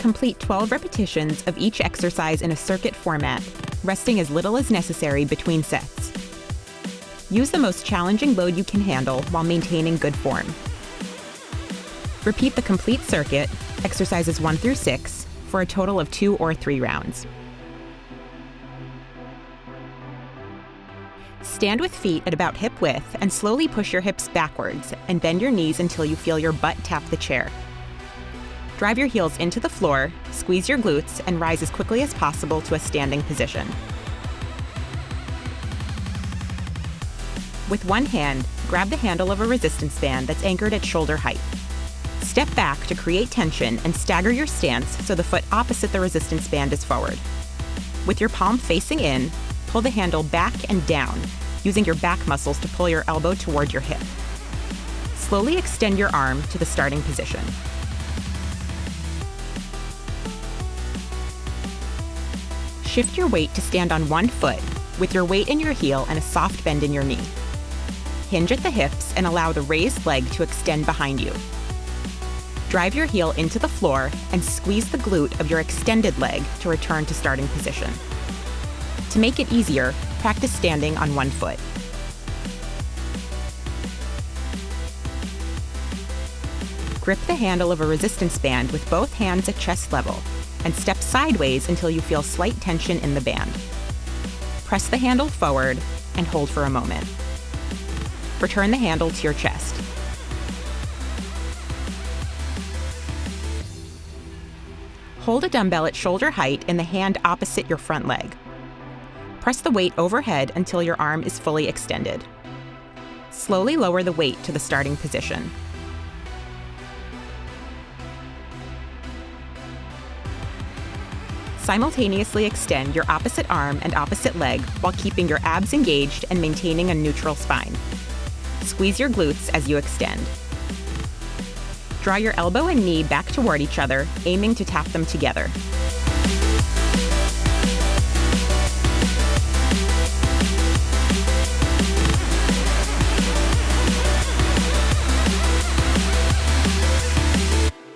Complete 12 repetitions of each exercise in a circuit format, resting as little as necessary between sets. Use the most challenging load you can handle while maintaining good form. Repeat the complete circuit, exercises 1 through 6, for a total of two or three rounds. Stand with feet at about hip width and slowly push your hips backwards and bend your knees until you feel your butt tap the chair. Drive your heels into the floor, squeeze your glutes, and rise as quickly as possible to a standing position. With one hand, grab the handle of a resistance band that's anchored at shoulder height. Step back to create tension and stagger your stance so the foot opposite the resistance band is forward. With your palm facing in, pull the handle back and down, using your back muscles to pull your elbow toward your hip. Slowly extend your arm to the starting position. Shift your weight to stand on one foot, with your weight in your heel and a soft bend in your knee. Hinge at the hips and allow the raised leg to extend behind you. Drive your heel into the floor and squeeze the glute of your extended leg to return to starting position. To make it easier, practice standing on one foot. Grip the handle of a resistance band with both hands at chest level and step sideways until you feel slight tension in the band. Press the handle forward and hold for a moment. Return the handle to your chest. Hold a dumbbell at shoulder height in the hand opposite your front leg. Press the weight overhead until your arm is fully extended. Slowly lower the weight to the starting position. Simultaneously extend your opposite arm and opposite leg while keeping your abs engaged and maintaining a neutral spine. Squeeze your glutes as you extend. Draw your elbow and knee back toward each other, aiming to tap them together.